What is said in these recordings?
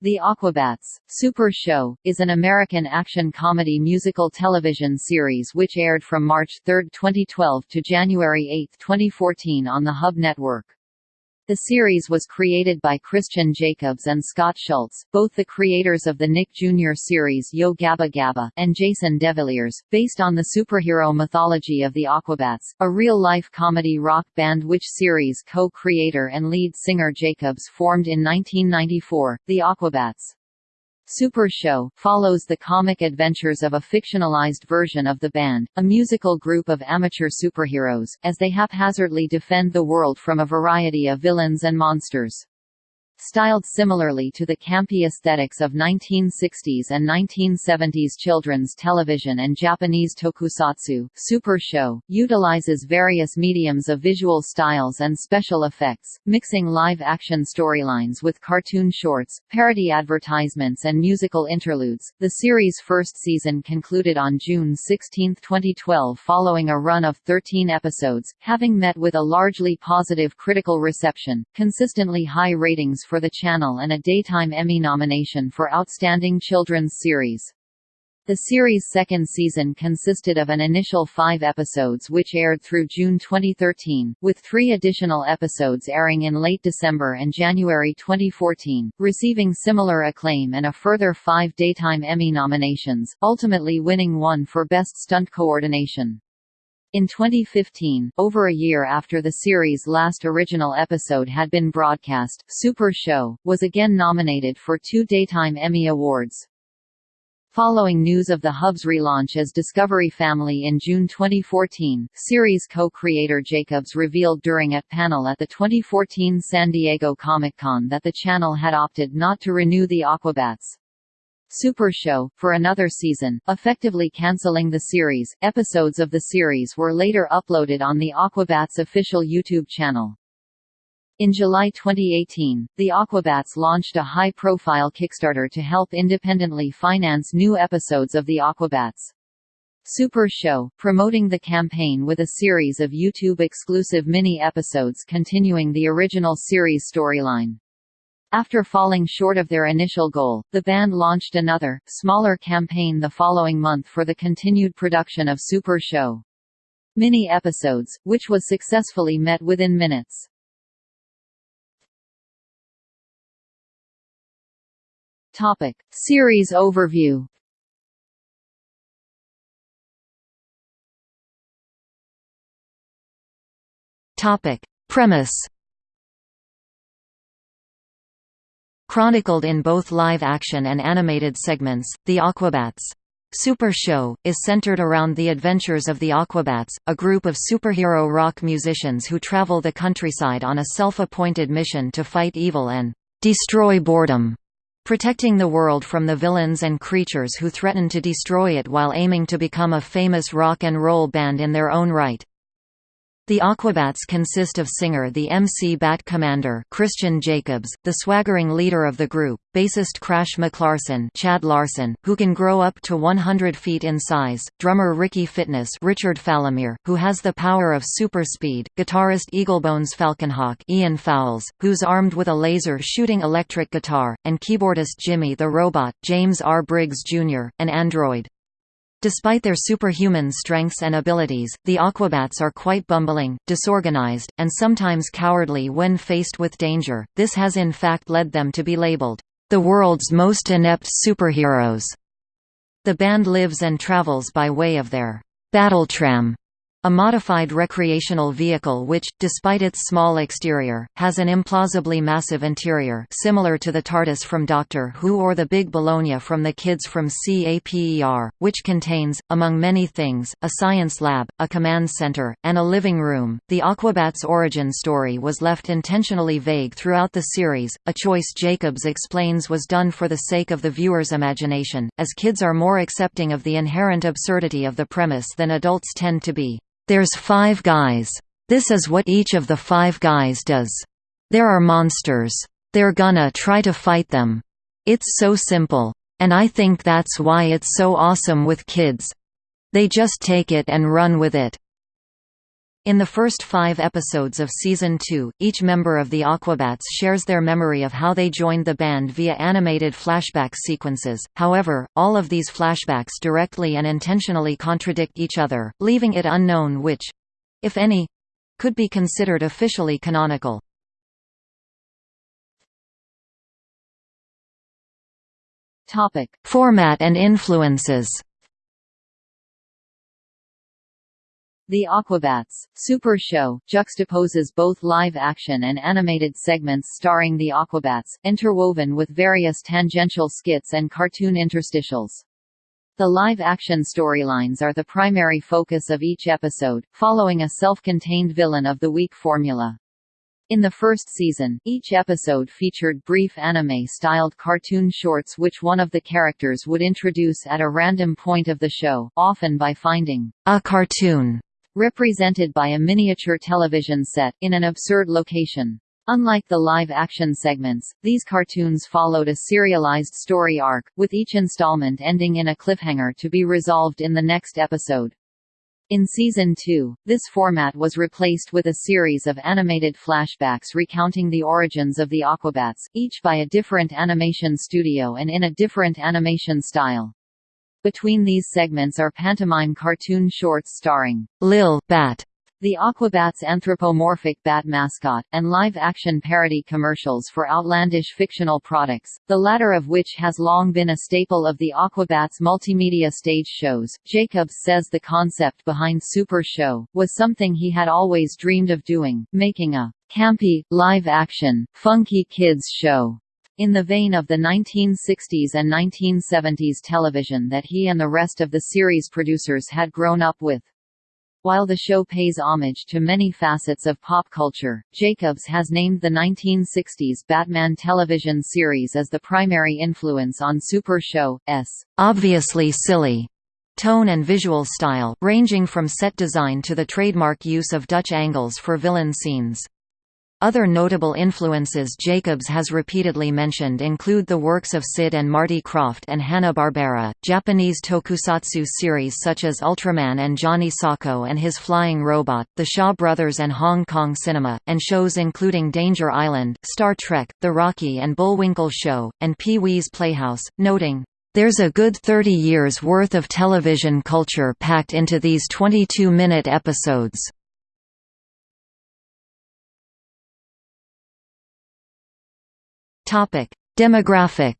The Aquabats, Super Show, is an American action-comedy musical television series which aired from March 3, 2012 to January 8, 2014 on the Hub Network. The series was created by Christian Jacobs and Scott Schultz, both the creators of the Nick Jr. series Yo Gabba Gabba, and Jason DeVilliers, based on the superhero mythology of the Aquabats, a real-life comedy rock band which series co-creator and lead singer Jacobs formed in 1994, the Aquabats. Super Show, follows the comic adventures of a fictionalized version of the band, a musical group of amateur superheroes, as they haphazardly defend the world from a variety of villains and monsters. Styled similarly to the campy aesthetics of 1960s and 1970s children's television and Japanese tokusatsu, Super Show, utilizes various mediums of visual styles and special effects, mixing live-action storylines with cartoon shorts, parody advertisements and musical interludes. The series' first season concluded on June 16, 2012 following a run of 13 episodes, having met with a largely positive critical reception, consistently high ratings for the channel and a Daytime Emmy nomination for Outstanding Children's Series. The series' second season consisted of an initial five episodes which aired through June 2013, with three additional episodes airing in late December and January 2014, receiving similar acclaim and a further five Daytime Emmy nominations, ultimately winning one for Best Stunt Coordination. In 2015, over a year after the series' last original episode had been broadcast, Super Show, was again nominated for two Daytime Emmy Awards. Following news of the Hub's relaunch as Discovery Family in June 2014, series co-creator Jacobs revealed during a panel at the 2014 San Diego Comic-Con that the channel had opted not to renew the Aquabats. Super Show, for another season, effectively cancelling the series. Episodes of the series were later uploaded on the Aquabats official YouTube channel. In July 2018, the Aquabats launched a high-profile Kickstarter to help independently finance new episodes of the Aquabats. Super Show, promoting the campaign with a series of YouTube-exclusive mini-episodes continuing the original series storyline. After falling short of their initial goal, the band launched another, smaller campaign the following month for the continued production of Super Show. Mini-episodes, which was successfully met within minutes. Topic. Series overview Topic. Premise Chronicled in both live-action and animated segments, The Aquabats Super Show, is centered around the adventures of the Aquabats, a group of superhero rock musicians who travel the countryside on a self-appointed mission to fight evil and destroy boredom, protecting the world from the villains and creatures who threaten to destroy it while aiming to become a famous rock and roll band in their own right. The Aquabats consist of singer the MC Bat Commander Christian Jacobs, the swaggering leader of the group, bassist Crash McLarson Chad Larson, who can grow up to 100 feet in size, drummer Ricky Fitness Richard Falomir, who has the power of super speed, guitarist Eaglebones Falconhawk Ian Fowles, who's armed with a laser-shooting electric guitar, and keyboardist Jimmy the Robot James R. Briggs Jr., an android. Despite their superhuman strengths and abilities, the Aquabats are quite bumbling, disorganized, and sometimes cowardly when faced with danger. This has in fact led them to be labeled, the world's most inept superheroes. The band lives and travels by way of their Battletram, a modified recreational vehicle which, despite its small exterior, has an implausibly massive interior similar to the TARDIS from Doctor Who or the Big Bologna from the Kids from CAPER, which contains, among many things, a science lab, a command center, and a living room. The Aquabats' origin story was left intentionally vague throughout the series, a choice Jacobs explains was done for the sake of the viewer's imagination, as kids are more accepting of the inherent absurdity of the premise than adults tend to be. There's five guys. This is what each of the five guys does. There are monsters. They're gonna try to fight them. It's so simple. And I think that's why it's so awesome with kids. They just take it and run with it. In the first five episodes of Season 2, each member of the Aquabats shares their memory of how they joined the band via animated flashback sequences, however, all of these flashbacks directly and intentionally contradict each other, leaving it unknown which—if any—could be considered officially canonical. Format and influences The Aquabats Super Show juxtaposes both live-action and animated segments starring the Aquabats, interwoven with various tangential skits and cartoon interstitials. The live-action storylines are the primary focus of each episode, following a self-contained villain of the week formula. In the first season, each episode featured brief anime-styled cartoon shorts which one of the characters would introduce at a random point of the show, often by finding a cartoon represented by a miniature television set, in an absurd location. Unlike the live-action segments, these cartoons followed a serialized story arc, with each installment ending in a cliffhanger to be resolved in the next episode. In Season 2, this format was replaced with a series of animated flashbacks recounting the origins of the Aquabats, each by a different animation studio and in a different animation style. Between these segments are pantomime cartoon shorts starring Lil Bat, the Aquabats anthropomorphic bat mascot, and live-action parody commercials for outlandish fictional products, the latter of which has long been a staple of the Aquabats multimedia stage shows. Jacobs says the concept behind Super Show was something he had always dreamed of doing, making a campy, live-action, funky kids show in the vein of the 1960s and 1970s television that he and the rest of the series producers had grown up with. While the show pays homage to many facets of pop culture, Jacobs has named the 1960s Batman television series as the primary influence on Super Show's obviously silly tone and visual style, ranging from set design to the trademark use of Dutch angles for villain scenes. Other notable influences Jacobs has repeatedly mentioned include the works of Sid and Marty Krofft and Hanna-Barbera, Japanese tokusatsu series such as Ultraman and Johnny Sokko and His Flying Robot, the Shaw Brothers and Hong Kong cinema, and shows including Danger Island, Star Trek, The Rocky and Bullwinkle Show, and Pee-wee's Playhouse, noting, there's a good 30 years worth of television culture packed into these 22-minute episodes. Demographic.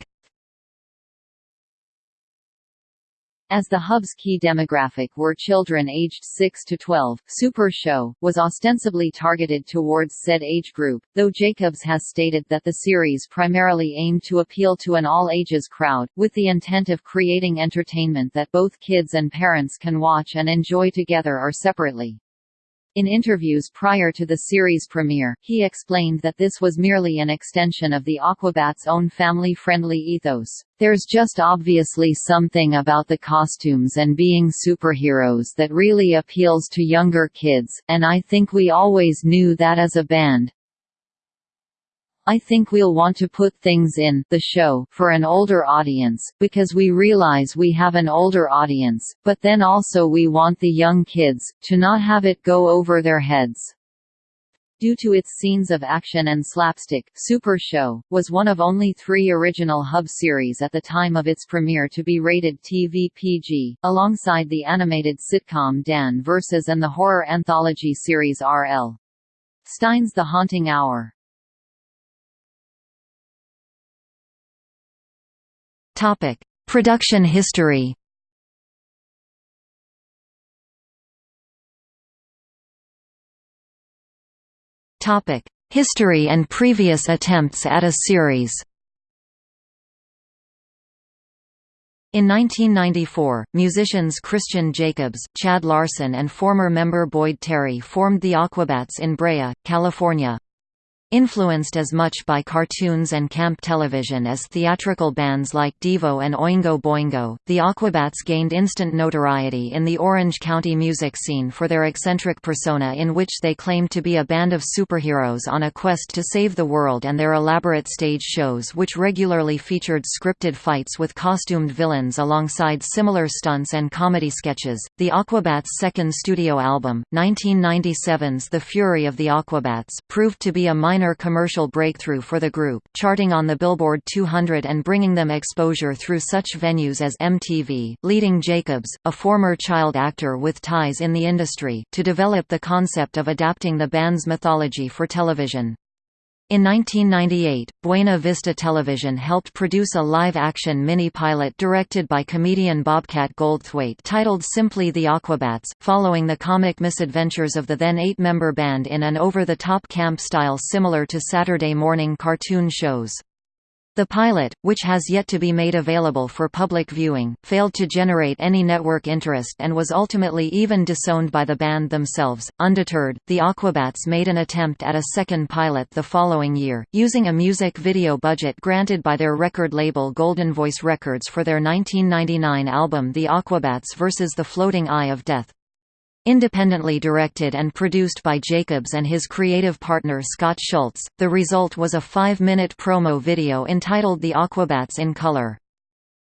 As the hub's key demographic were children aged 6 to 12, Super Show was ostensibly targeted towards said age group, though Jacobs has stated that the series primarily aimed to appeal to an all-ages crowd, with the intent of creating entertainment that both kids and parents can watch and enjoy together or separately. In interviews prior to the series premiere, he explained that this was merely an extension of the Aquabats' own family-friendly ethos. There's just obviously something about the costumes and being superheroes that really appeals to younger kids, and I think we always knew that as a band. I think we'll want to put things in the show for an older audience, because we realize we have an older audience, but then also we want the young kids, to not have it go over their heads. Due to its scenes of action and slapstick, Super Show, was one of only three original Hub series at the time of its premiere to be rated TV PG, alongside the animated sitcom Dan vs. and the horror anthology series R.L. Stine's The Haunting Hour. Topic: Production history. Topic: History and previous attempts at a series. In 1994, musicians Christian Jacobs, Chad Larson and former member Boyd Terry formed the Aquabats in Brea, California. Influenced as much by cartoons and camp television as theatrical bands like Devo and Oingo Boingo, the Aquabats gained instant notoriety in the Orange County music scene for their eccentric persona in which they claimed to be a band of superheroes on a quest to save the world and their elaborate stage shows which regularly featured scripted fights with costumed villains alongside similar stunts and comedy sketches. The Aquabats' second studio album, 1997's The Fury of the Aquabats, proved to be a minor minor commercial breakthrough for the group, charting on the Billboard 200 and bringing them exposure through such venues as MTV, leading Jacobs, a former child actor with ties in the industry, to develop the concept of adapting the band's mythology for television. In 1998, Buena Vista Television helped produce a live-action mini-pilot directed by comedian Bobcat Goldthwait titled simply The Aquabats, following the comic misadventures of the then eight-member band in an over-the-top camp style similar to Saturday morning cartoon shows. The pilot, which has yet to be made available for public viewing, failed to generate any network interest and was ultimately even disowned by the band themselves. Undeterred, the Aquabats made an attempt at a second pilot the following year, using a music video budget granted by their record label Goldenvoice Records for their 1999 album The Aquabats vs. the Floating Eye of Death. Independently directed and produced by Jacobs and his creative partner Scott Schultz, the result was a five-minute promo video entitled The Aquabats in Color.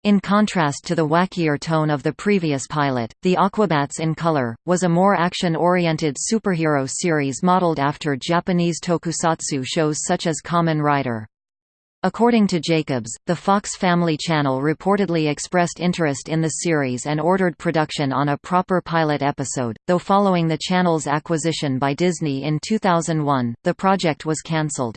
In contrast to the wackier tone of the previous pilot, The Aquabats in Color, was a more action-oriented superhero series modeled after Japanese tokusatsu shows such as Kamen Rider. According to Jacobs, the Fox Family Channel reportedly expressed interest in the series and ordered production on a proper pilot episode, though following the channel's acquisition by Disney in 2001, the project was cancelled.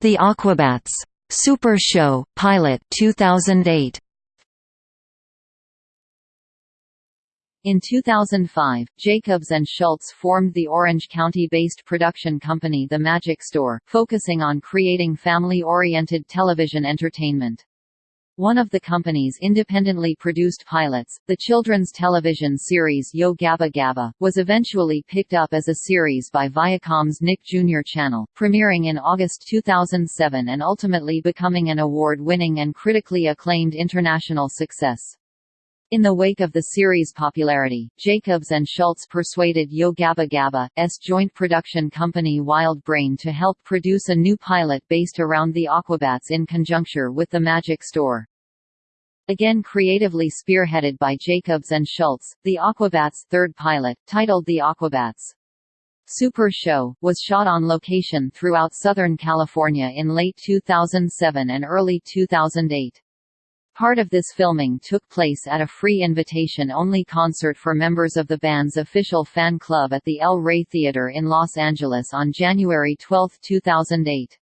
The Aquabats! Super Show, Pilot 2008. In 2005, Jacobs and Schultz formed the Orange County-based production company The Magic Store, focusing on creating family-oriented television entertainment. One of the company's independently produced pilots, the children's television series Yo Gabba Gabba, was eventually picked up as a series by Viacom's Nick Jr. channel, premiering in August 2007 and ultimately becoming an award-winning and critically acclaimed international success. In the wake of the series' popularity, Jacobs and Schultz persuaded Yo Gabba Gabba's joint production company Wild Brain to help produce a new pilot based around the Aquabats in conjuncture with the Magic Store. Again creatively spearheaded by Jacobs and Schultz, the Aquabats' third pilot, titled The Aquabats Super Show, was shot on location throughout Southern California in late 2007 and early 2008. Part of this filming took place at a free invitation-only concert for members of the band's official fan club at the El Rey Theater in Los Angeles on January 12, 2008.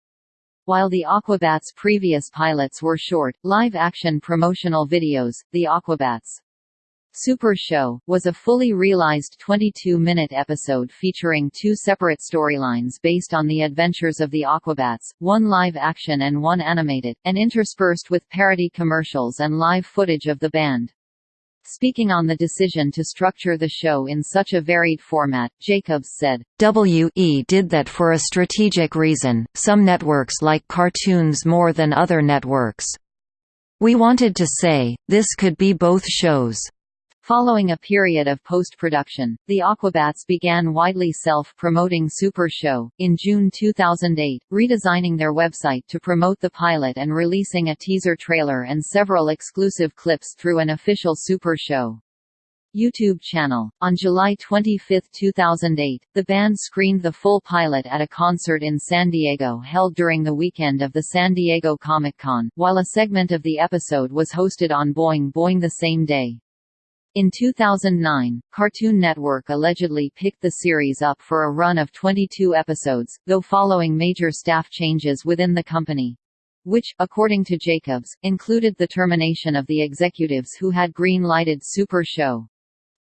While the Aquabats' previous pilots were short, live-action promotional videos, the Aquabats Super Show, was a fully realized 22-minute episode featuring two separate storylines based on the adventures of the Aquabats, one live-action and one animated, and interspersed with parody commercials and live footage of the band. Speaking on the decision to structure the show in such a varied format, Jacobs said, "We did that for a strategic reason, some networks like cartoons more than other networks. We wanted to say, this could be both shows. Following a period of post-production, the Aquabats began widely self-promoting Super Show, in June 2008, redesigning their website to promote the pilot and releasing a teaser trailer and several exclusive clips through an official Super Show. YouTube channel. On July 25, 2008, the band screened the full pilot at a concert in San Diego held during the weekend of the San Diego Comic-Con, while a segment of the episode was hosted on Boing Boing the same day. In 2009, Cartoon Network allegedly picked the series up for a run of 22 episodes, though following major staff changes within the company. Which, according to Jacobs, included the termination of the executives who had green-lighted Super Show.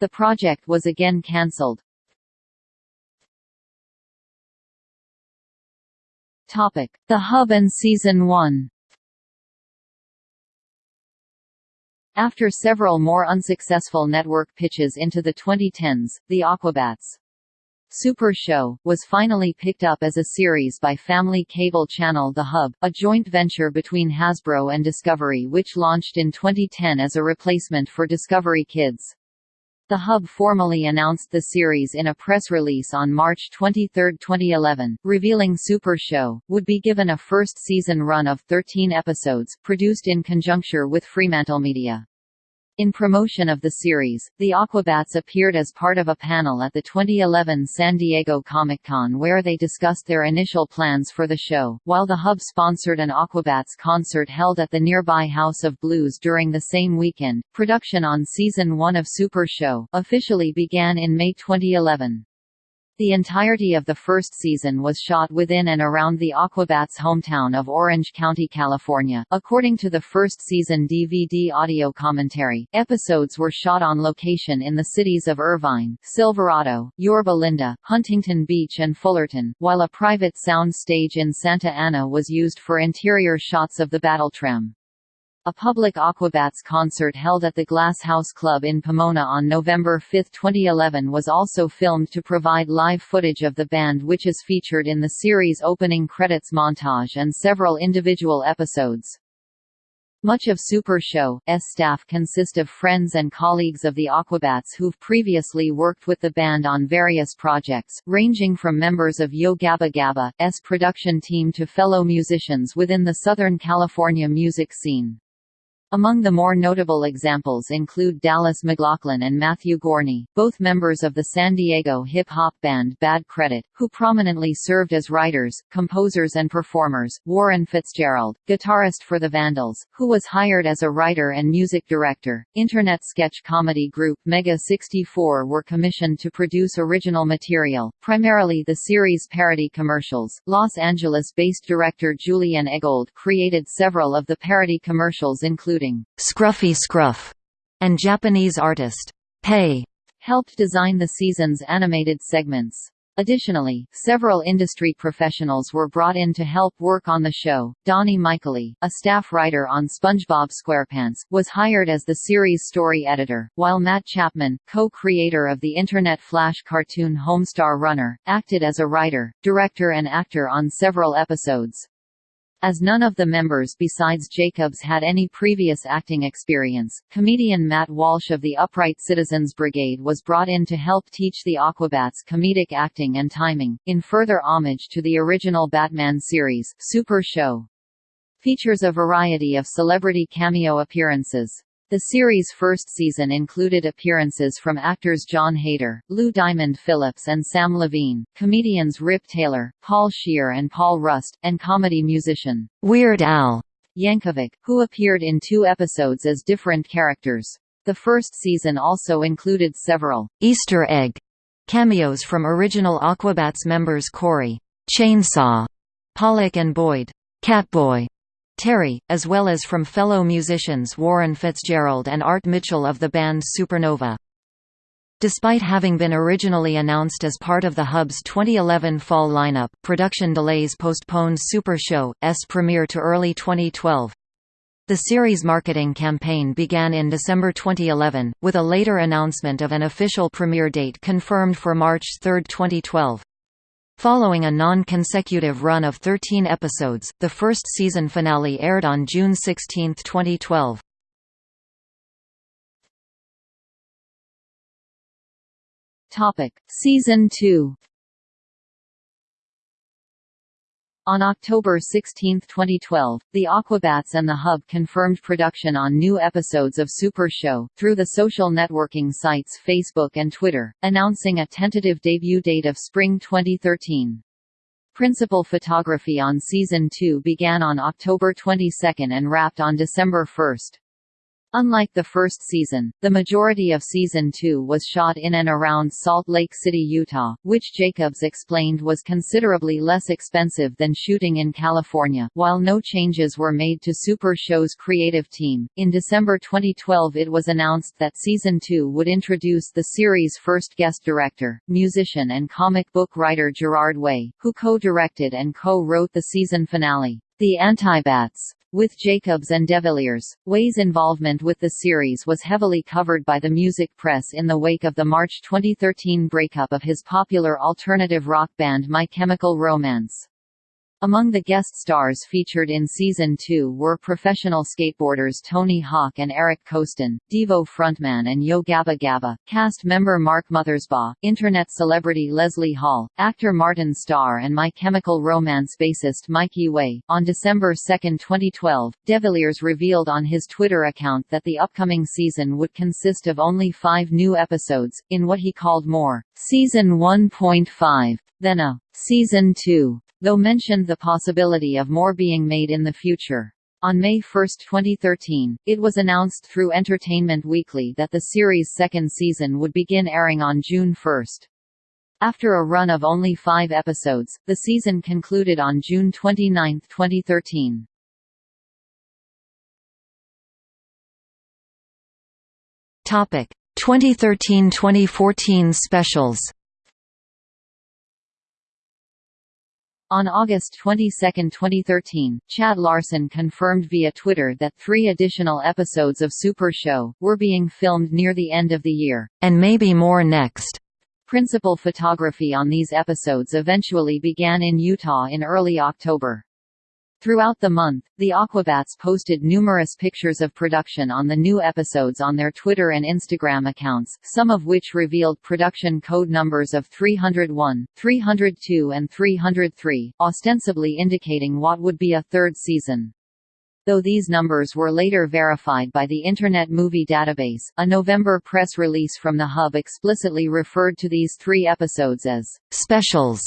The project was again cancelled. The Hub and Season 1 After several more unsuccessful network pitches into the 2010s, The Aquabats Super Show, was finally picked up as a series by family cable channel The Hub, a joint venture between Hasbro and Discovery which launched in 2010 as a replacement for Discovery Kids. The Hub formally announced the series in a press release on March 23, 2011, revealing Super Show, would be given a first-season run of 13 episodes, produced in conjuncture with Fremantle Media. In promotion of the series, the Aquabats appeared as part of a panel at the 2011 San Diego Comic-Con where they discussed their initial plans for the show, while the Hub sponsored an Aquabats concert held at the nearby House of Blues during the same weekend. Production on Season 1 of Super Show officially began in May 2011. The entirety of the first season was shot within and around the Aquabats' hometown of Orange County, California. According to the first season DVD audio commentary, episodes were shot on location in the cities of Irvine, Silverado, Yorba Linda, Huntington Beach and Fullerton, while a private sound stage in Santa Ana was used for interior shots of the Battletram. A public Aquabats concert held at the Glass House Club in Pomona on November 5, 2011 was also filmed to provide live footage of the band which is featured in the series' opening credits montage and several individual episodes. Much of Super Show's staff consist of friends and colleagues of the Aquabats who've previously worked with the band on various projects, ranging from members of Yo Gabba Gabba's production team to fellow musicians within the Southern California music scene. Among the more notable examples include Dallas McLaughlin and Matthew Gorney, both members of the San Diego hip-hop band Bad Credit, who prominently served as writers, composers and performers, Warren Fitzgerald, guitarist for the Vandals, who was hired as a writer and music director. Internet sketch comedy group Mega 64 were commissioned to produce original material, primarily the series parody commercials. Los Angeles-based director Julian Eggold created several of the parody commercials including including Scruffy Scruff and Japanese artist Pei helped design the season's animated segments. Additionally, several industry professionals were brought in to help work on the show. Dani Michaeli, a staff writer on SpongeBob SquarePants, was hired as the series story editor, while Matt Chapman, co-creator of the Internet Flash cartoon Homestar Runner, acted as a writer, director and actor on several episodes. As none of the members besides Jacobs had any previous acting experience, comedian Matt Walsh of the Upright Citizens Brigade was brought in to help teach the Aquabats comedic acting and timing, in further homage to the original Batman series, Super Show. Features a variety of celebrity cameo appearances. The series' first season included appearances from actors Jon Heder, Lou Diamond Phillips and Samm Levine, comedians Rip Taylor, Paul Scheer and Paul Rust, and comedy musician, Weird Al Yankovic, who appeared in two episodes as different characters. The first season also included several Easter egg cameos from original Aquabats members Corey, Chainsaw, Pollock and Boyd, Catboy, Terry, as well as from fellow musicians Warren Fitzgerald and Art Mitchell of the band Supernova. Despite having been originally announced as part of the Hub's 2011 fall lineup, production delays postponed Super Show's premiere to early 2012. The series' marketing campaign began in December 2011, with a later announcement of an official premiere date confirmed for March 3, 2012. Following a non-consecutive run of 13 episodes, the first season finale aired on June 16, 2012. Topic: Season 2 On October 16, 2012, the Aquabats and the Hub confirmed production on new episodes of Super Show, through the social networking sites Facebook and Twitter, announcing a tentative debut date of spring 2013. Principal photography on Season 2 began on October 22 and wrapped on December 1. Unlike the first season, the majority of Season 2 was shot in and around Salt Lake City, Utah, which Jacobs explained was considerably less expensive than shooting in California. While no changes were made to Super Show's creative team, in December 2012 it was announced that Season 2 would introduce the series' first guest director, musician and comic book writer Gerard Way, who co-directed and co-wrote the season finale. The Antibats with Jacobs and DeVilliers. Way's involvement with the series was heavily covered by the music press in the wake of the March 2013 breakup of his popular alternative rock band My Chemical Romance. Among the guest stars featured in season 2 were professional skateboarders Tony Hawk and Eric Koston, Devo frontman and Yo Gabba Gabba, cast member Mark Mothersbaugh, internet celebrity Leslie Hall, actor Martin Starr and My Chemical Romance bassist Mikey Way. On December 2, 2012, DeVilliers revealed on his Twitter account that the upcoming season would consist of only five new episodes, in what he called more, Season 1.5, than a Season 2 though mentioned the possibility of more being made in the future. On May 1, 2013, it was announced through Entertainment Weekly that the series' second season would begin airing on June 1. After a run of only five episodes, the season concluded on June 29, 2013. Topic 2013-2014 specials On August 22, 2013, Chad Larson confirmed via Twitter that three additional episodes of Super Show, were being filmed near the end of the year. And maybe more next. Principal photography on these episodes eventually began in Utah in early October. Throughout the month, the Aquabats posted numerous pictures of production on the new episodes on their Twitter and Instagram accounts, some of which revealed production code numbers of 301, 302 and 303, ostensibly indicating what would be a third season. Though these numbers were later verified by the Internet Movie Database, a November press release from the Hub explicitly referred to these three episodes as specials.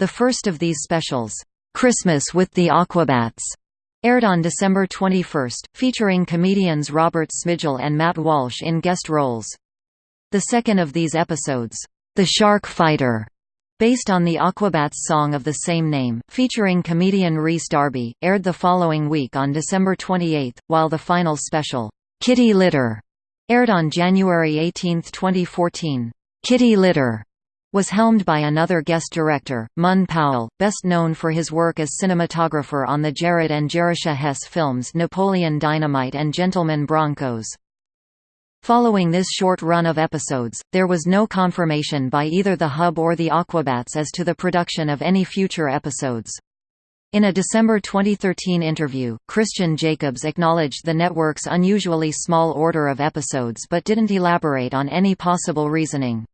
The first of these specials, Christmas with the Aquabats aired on December 21, featuring comedians Robert Smigel and Matt Walsh in guest roles. The second of these episodes, The Shark Fighter, based on the Aquabats song of the same name, featuring comedian Rhys Darby, aired the following week on December 28, while the final special, Kitty Litter, aired on January 18, 2014. Kitty Litter was helmed by another guest director, Munn Powell, best known for his work as cinematographer on the Jared and Jerusha Hess films Napoleon Dynamite and Gentlemen Broncos. Following this short run of episodes, there was no confirmation by either the Hub or the Aquabats as to the production of any future episodes. In a December 2013 interview, Christian Jacobs acknowledged the network's unusually small order of episodes but didn't elaborate on any possible reasoning.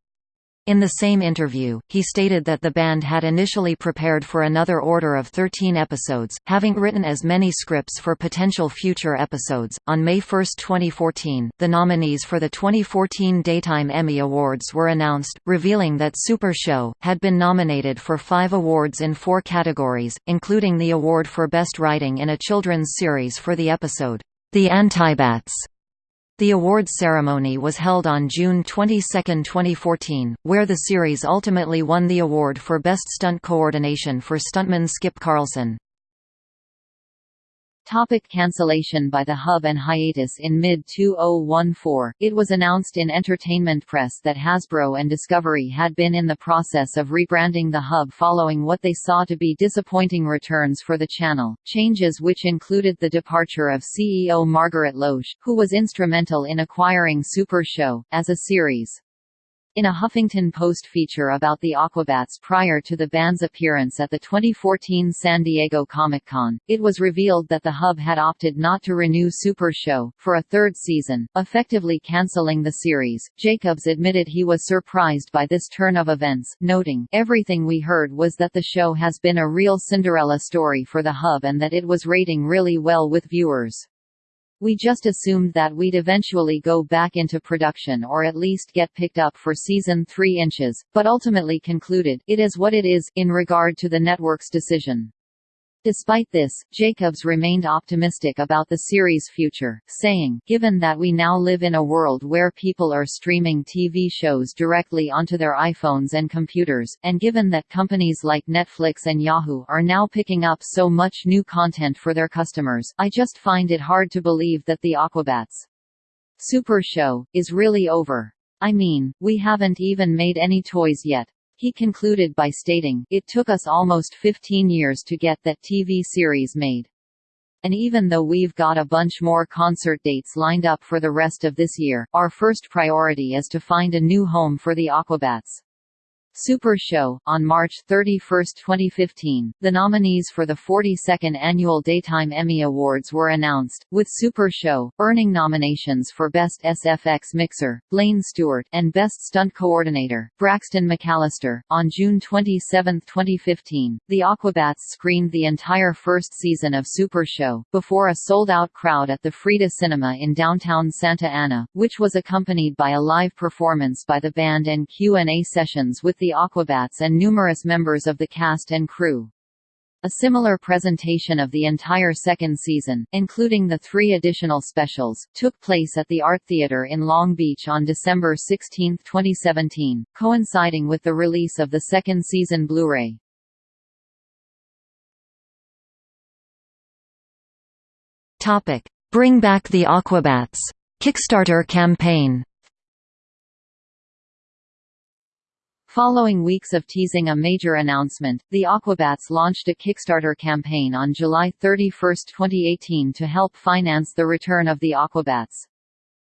In the same interview, he stated that the band had initially prepared for another order of 13 episodes, having written as many scripts for potential future episodes. On May 1, 2014, the nominees for the 2014 Daytime Emmy Awards were announced, revealing that Super Show had been nominated for five awards in four categories, including the award for Best Writing in a Children's Series for the episode, The Antibats the awards ceremony was held on June 22, 2014, where the series ultimately won the award for Best Stunt Coordination for stuntman Skip Carlson. Topic cancellation by the Hub and hiatus In mid-2014, it was announced in Entertainment Press that Hasbro and Discovery had been in the process of rebranding the Hub following what they saw to be disappointing returns for the channel, changes which included the departure of CEO Margaret Loesch, who was instrumental in acquiring Super Show, as a series. In a Huffington Post feature about the Aquabats prior to the band's appearance at the 2014 San Diego Comic-Con, it was revealed that the Hub had opted not to renew Super Show, for a third season, effectively cancelling the series. Jacobs admitted he was surprised by this turn of events, noting, Everything we heard was that the show has been a real Cinderella story for the Hub and that it was rating really well with viewers. We just assumed that we'd eventually go back into production or at least get picked up for season 3 inches, but ultimately concluded, it is what it is, in regard to the network's decision. Despite this, Jacobs remained optimistic about the series' future, saying, Given that we now live in a world where people are streaming TV shows directly onto their iPhones and computers, and given that companies like Netflix and Yahoo are now picking up so much new content for their customers, I just find it hard to believe that the Aquabats Super Show is really over. I mean, we haven't even made any toys yet. He concluded by stating, It took us almost 15 years to get that TV series made. And even though we've got a bunch more concert dates lined up for the rest of this year, our first priority is to find a new home for the Aquabats. Super Show. On March 31, 2015, the nominees for the 42nd Annual Daytime Emmy Awards were announced, with Super Show, earning nominations for Best SFX Mixer, Blaine Stewart, and Best Stunt Coordinator, Braxton McAllister. On June 27, 2015, the Aquabats screened the entire first season of Super Show, before a sold-out crowd at the Frida Cinema in downtown Santa Ana, which was accompanied by a live performance by the band and Q&A sessions with the Aquabats and numerous members of the cast and crew. A similar presentation of the entire second season, including the three additional specials, took place at the Art Theater in Long Beach on December 16, 2017, coinciding with the release of the second season Blu-ray. Bring Back the Aquabats Kickstarter campaign Following weeks of teasing a major announcement, the Aquabats launched a Kickstarter campaign on July 31, 2018 to help finance the return of the Aquabats.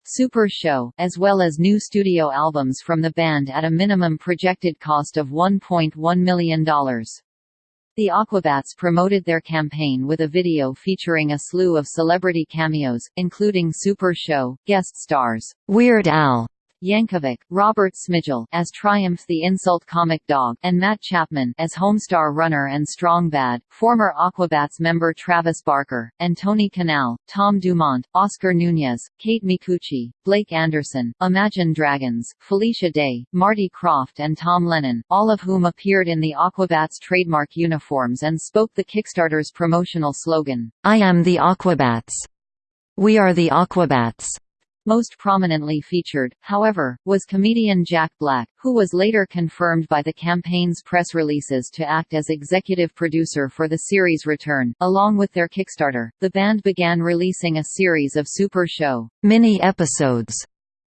Super Show, as well as new studio albums from the band at a minimum projected cost of $1.1 million. The Aquabats promoted their campaign with a video featuring a slew of celebrity cameos, including Super Show, guest stars, Weird Al, Yankovic, Robert Smigel as Triumph the Insult Comic Dog, and Matt Chapman as Homestar Runner and Strong Bad, former Aquabats member Travis Barker, and Tony Kanal, Tom Dumont, Oscar Nunez, Kate Micucci, Blake Anderson, Imagine Dragons, Felicia Day, Marty Krofft and Tom Lennon, all of whom appeared in the Aquabats trademark uniforms and spoke the Kickstarter's promotional slogan, I am the Aquabats. We are the Aquabats. Most prominently featured, however, was comedian Jack Black, who was later confirmed by the campaign's press releases to act as executive producer for the series' return. Along with their Kickstarter, the band began releasing a series of Super Show mini-episodes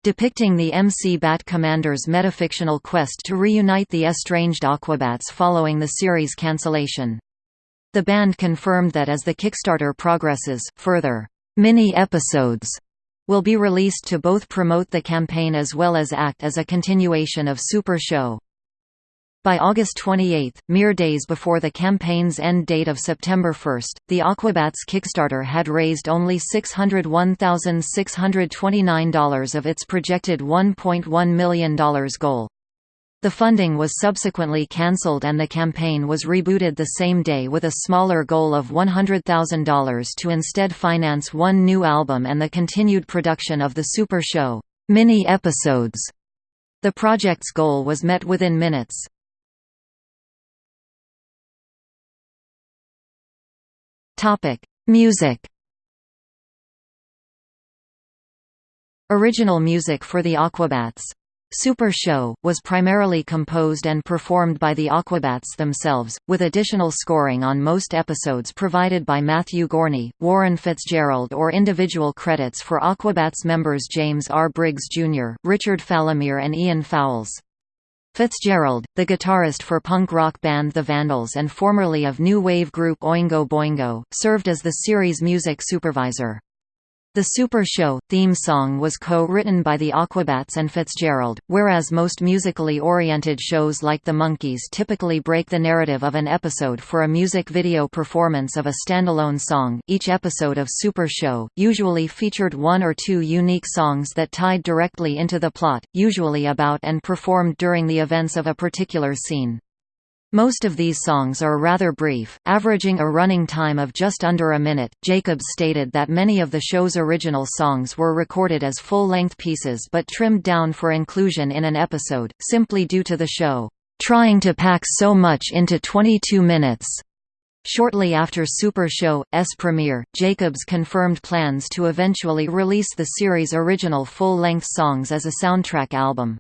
depicting the MC Bat Commander's metafictional quest to reunite the estranged Aquabats following the series' cancellation. The band confirmed that as the Kickstarter progresses, further mini-episodes will be released to both promote the campaign as well as act as a continuation of Super Show. By August 28, mere days before the campaign's end date of September 1, the Aquabats Kickstarter had raised only $601,629 of its projected $1.1 million goal. The funding was subsequently cancelled and the campaign was rebooted the same day with a smaller goal of $100,000 to instead finance one new album and the continued production of the Super Show mini-episodes. The project's goal was met within minutes. Topic: Music Original music for the Aquabats Super Show, was primarily composed and performed by the Aquabats themselves, with additional scoring on most episodes provided by Matthew Gorney, Warren Fitzgerald or individual credits for Aquabats members James R. Briggs Jr., Richard Falomir and Ian Fowles. Fitzgerald, the guitarist for punk rock band The Vandals and formerly of new wave group Oingo Boingo, served as the series' music supervisor. The Super Show theme song was co-written by the Aquabats and Fitzgerald, whereas most musically oriented shows like The Monkees typically break the narrative of an episode for a music video performance of a standalone song. Each episode of Super Show usually featured one or two unique songs that tied directly into the plot, usually about and performed during the events of a particular scene. Most of these songs are rather brief, averaging a running time of just under a minute. Jacobs stated that many of the show's original songs were recorded as full length pieces but trimmed down for inclusion in an episode, simply due to the show trying to pack so much into 22 minutes. Shortly after Super Show's premiere, Jacobs confirmed plans to eventually release the series' original full-length songs as a soundtrack album.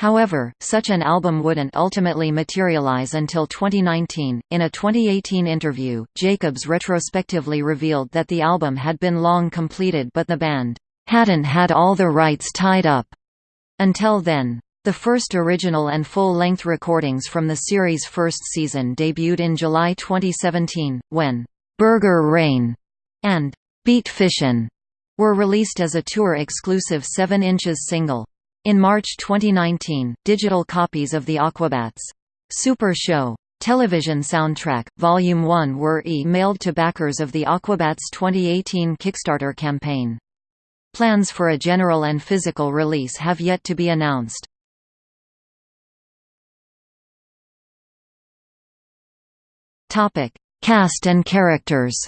However, such an album wouldn't ultimately materialize until 2019. In a 2018 interview, Jacobs retrospectively revealed that the album had been long completed but the band hadn't had all the rights tied up until then. The first original and full-length recordings from the series' first season debuted in July 2017, when Burger Rain and Beat Fishin' were released as a tour-exclusive 7 inches single. In March 2019, digital copies of the Aquabats! Super Show! television soundtrack, Volume 1 were e-mailed to backers of the Aquabats 2018 Kickstarter campaign. Plans for a general and physical release have yet to be announced. Topic: Cast and characters.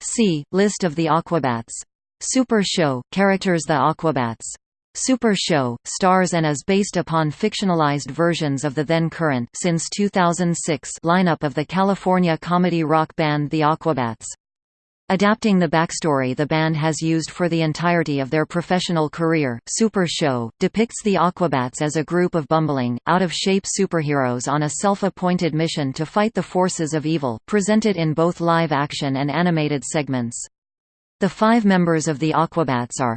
See List of the Aquabats. Super Show characters The Aquabats. Super Show stars and is based upon fictionalized versions of the then current since 2006 lineup of the California comedy rock band The Aquabats. Adapting the backstory the band has used for the entirety of their professional career, Super Show, depicts the Aquabats as a group of bumbling, out-of-shape superheroes on a self-appointed mission to fight the forces of evil, presented in both live-action and animated segments. The five members of the Aquabats are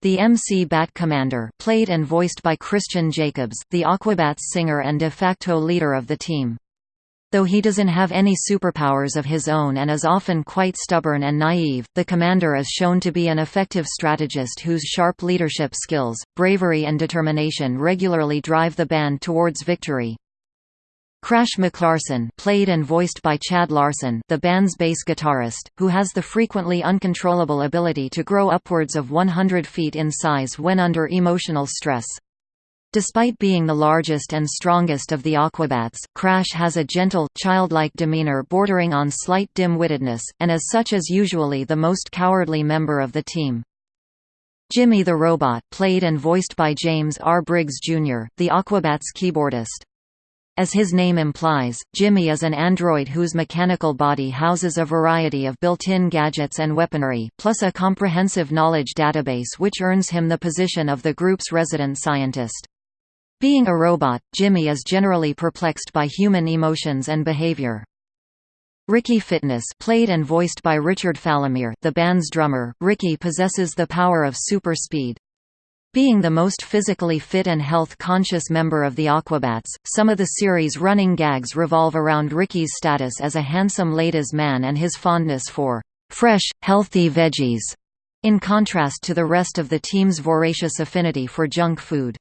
the MC Bat Commander played and voiced by Christian Jacobs, the Aquabats singer and de facto leader of the team. Though he doesn't have any superpowers of his own and is often quite stubborn and naive, the commander is shown to be an effective strategist whose sharp leadership skills, bravery and determination regularly drive the band towards victory. Crash McLarson played and voiced by Chad Larson the band's bass guitarist, who has the frequently uncontrollable ability to grow upwards of 100 feet in size when under emotional stress. Despite being the largest and strongest of the Aquabats, Crash has a gentle, childlike demeanor bordering on slight dim-wittedness, and as such is usually the most cowardly member of the team. Jimmy the Robot played and voiced by James R. Briggs, Jr., the Aquabats keyboardist. As his name implies, Jimmy is an android whose mechanical body houses a variety of built-in gadgets and weaponry, plus a comprehensive knowledge database which earns him the position of the group's resident scientist. Being a robot, Jimmy is generally perplexed by human emotions and behavior. Ricky Fitness played and voiced by Richard Falomir the band's drummer, Ricky possesses the power of super speed. Being the most physically fit and health-conscious member of the Aquabats, some of the series' running gags revolve around Ricky's status as a handsome ladies' man and his fondness for fresh, healthy veggies, in contrast to the rest of the team's voracious affinity for junk food.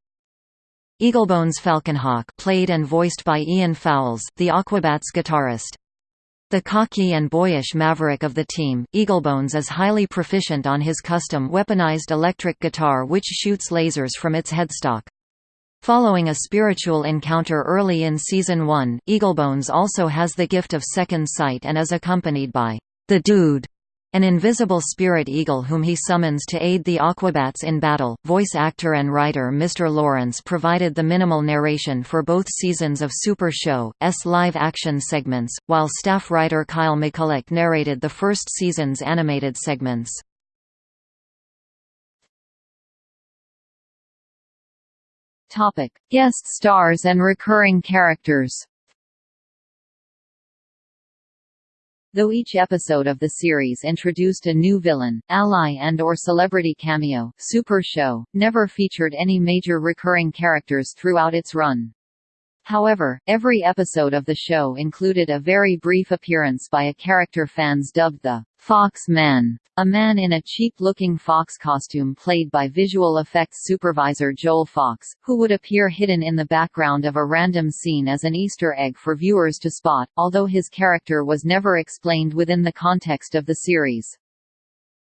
Eaglebones Falconhawk played and voiced by Ian Fowles, the Aquabats guitarist. The cocky and boyish maverick of the team, Eaglebones is highly proficient on his custom weaponized electric guitar which shoots lasers from its headstock. Following a spiritual encounter early in Season 1, Eaglebones also has the gift of second sight and is accompanied by the Dude, an invisible spirit eagle whom he summons to aid the Aquabats in battle. Voice actor and writer Mr. Lawrence provided the minimal narration for both seasons of Super Show, S live action segments, while staff writer Kyle McCulloch narrated the first season's animated segments. Topic: Guest stars and recurring characters. Though each episode of the series introduced a new villain, ally and or celebrity cameo, Super Show, never featured any major recurring characters throughout its run. However, every episode of the show included a very brief appearance by a character fans dubbed the Fox Man, a man in a cheap-looking fox costume played by visual effects supervisor Joel Fox, who would appear hidden in the background of a random scene as an Easter egg for viewers to spot, although his character was never explained within the context of the series.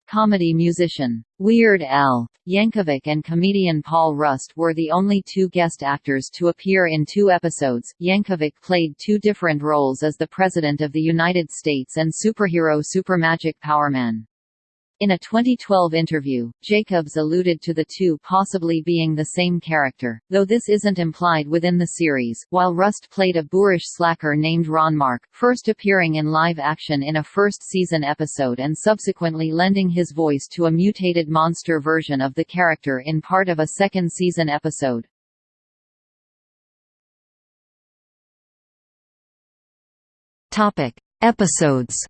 Comedy musician. Weird Al. Yankovic and comedian Paul Rust were the only two guest actors to appear in two episodes. Yankovic played two different roles as the President of the United States and superhero Supermagic Powerman. In a 2012 interview, Jacobs alluded to the two possibly being the same character, though this isn't implied within the series, while Rust played a boorish slacker named Ronmark, first appearing in live action in a first-season episode and subsequently lending his voice to a mutated monster version of the character in part of a second-season episode. Topic: Episodes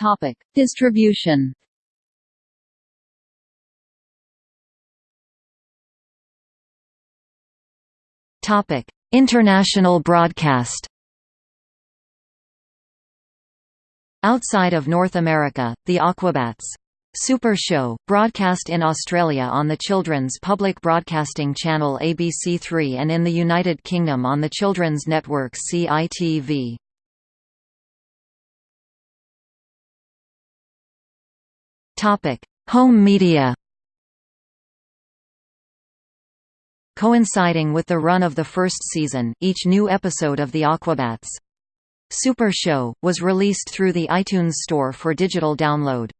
Topic: Distribution. Topic: International broadcast Outside of North America, the Aquabats Super Show, broadcast in Australia on the children's public broadcasting channel ABC3 and in the United Kingdom on the children's network CITV. Home media Coinciding with the run of the first season, each new episode of The Aquabats Super Show, was released through the iTunes Store for digital download.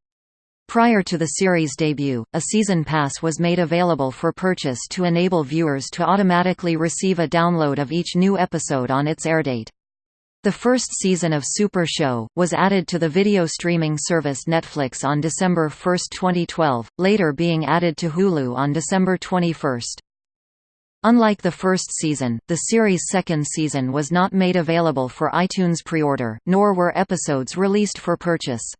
Prior to the series' debut, a season pass was made available for purchase to enable viewers to automatically receive a download of each new episode on its airdate. The first season of Super Show, was added to the video streaming service Netflix on December 1, 2012, later being added to Hulu on December 21. Unlike the first season, the series' second season was not made available for iTunes pre-order, nor were episodes released for purchase.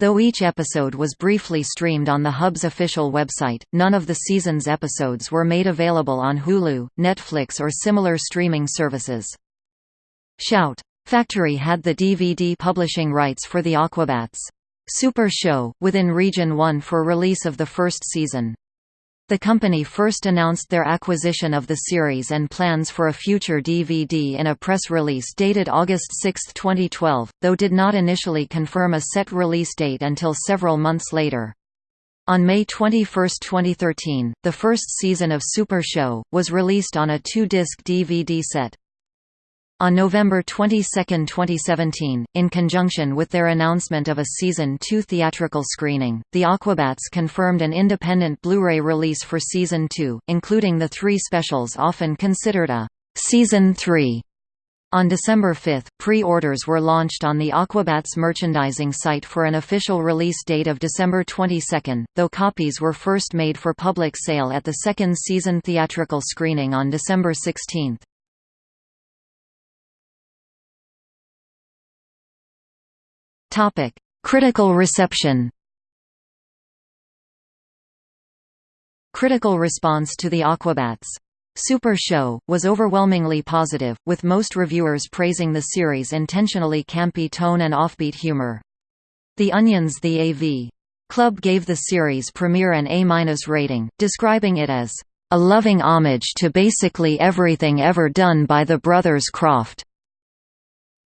Though each episode was briefly streamed on the Hub's official website, none of the season's episodes were made available on Hulu, Netflix or similar streaming services. Shout! Factory had the DVD publishing rights for the Aquabats. Super Show, within Region 1 for release of the first season. The company first announced their acquisition of the series and plans for a future DVD in a press release dated August 6, 2012, though did not initially confirm a set release date until several months later. On May 21, 2013, the first season of Super Show, was released on a two-disc DVD set. On November 22, 2017, in conjunction with their announcement of a Season 2 theatrical screening, the Aquabats confirmed an independent Blu-ray release for Season 2, including the three specials often considered a «Season 3». On December 5, pre-orders were launched on the Aquabats merchandising site for an official release date of December 22, though copies were first made for public sale at the second season theatrical screening on December 16. Topic: Critical reception. Critical response to the Aquabats Super Show, was overwhelmingly positive, with most reviewers praising the series' intentionally campy tone and offbeat humor. The Onion's The AV Club gave the series premiere an A- rating, describing it as, "...a loving homage to basically everything ever done by the brothers Krofft."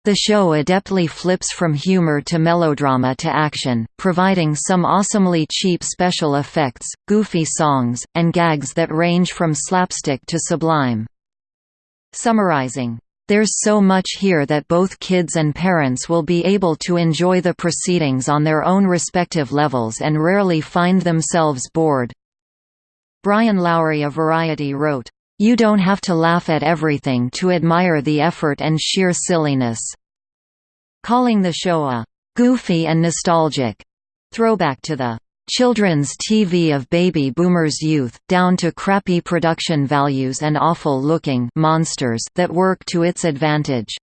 The show adeptly flips from humor to melodrama to action, providing some awesomely cheap special effects, goofy songs, and gags that range from slapstick to sublime. Summarizing, "...there's so much here that both kids and parents will be able to enjoy the proceedings on their own respective levels and rarely find themselves bored." Brian Lowry of Variety wrote, you don't have to laugh at everything to admire the effort and sheer silliness." Calling the show a «goofy and nostalgic» throwback to the children's TV of baby boomers' youth, down to crappy production values and awful-looking monsters that work to its advantage."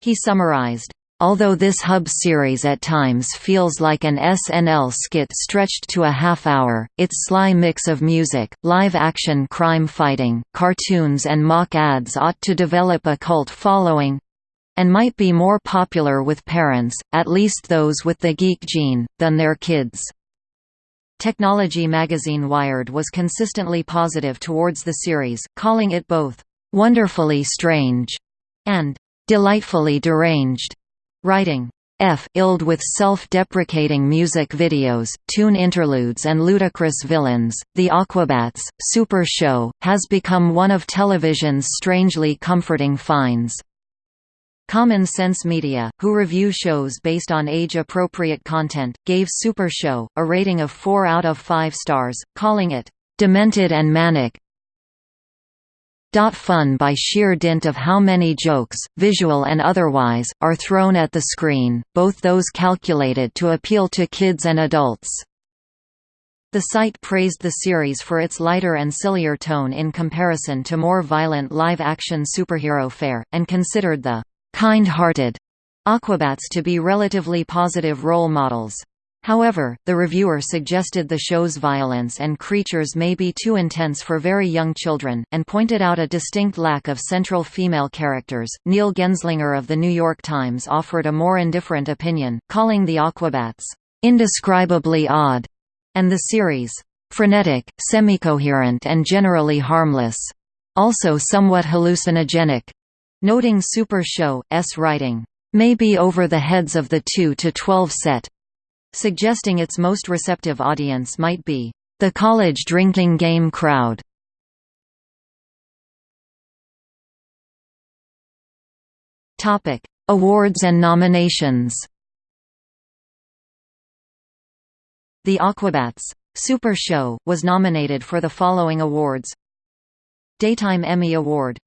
He summarized, Although this hub series at times feels like an SNL skit stretched to a half hour, its sly mix of music, live-action crime fighting, cartoons and mock ads ought to develop a cult following—and might be more popular with parents, at least those with the geek gene, than their kids. Technology magazine Wired was consistently positive towards the series, calling it both, "...wonderfully strange," and "...delightfully deranged." Writing F illed with self-deprecating music videos, tune interludes and ludicrous villains, The Aquabats, Super Show, has become one of television's strangely comforting finds. Common Sense Media, who review shows based on age-appropriate content, gave Super Show, a rating of 4 out of 5 stars, calling it, "...demented and manic, Fun by sheer dint of how many jokes, visual and otherwise, are thrown at the screen, both those calculated to appeal to kids and adults. The site praised the series for its lighter and sillier tone in comparison to more violent live-action superhero fare, and considered the kind-hearted Aquabats to be relatively positive role models. However, the reviewer suggested the show's violence and creatures may be too intense for very young children, and pointed out a distinct lack of central female characters. Neil Genzlinger of The New York Times offered a more indifferent opinion, calling the Aquabats indescribably odd, and the series frenetic, semi-coherent, and generally harmless, also somewhat hallucinogenic, noting Super Show's writing may be over the heads of the 2 to 12 set, suggesting its most receptive audience might be the college drinking game crowd. Topic: Awards and nominations. The Aquabats Super Show was nominated for the following awards: Daytime Emmy Award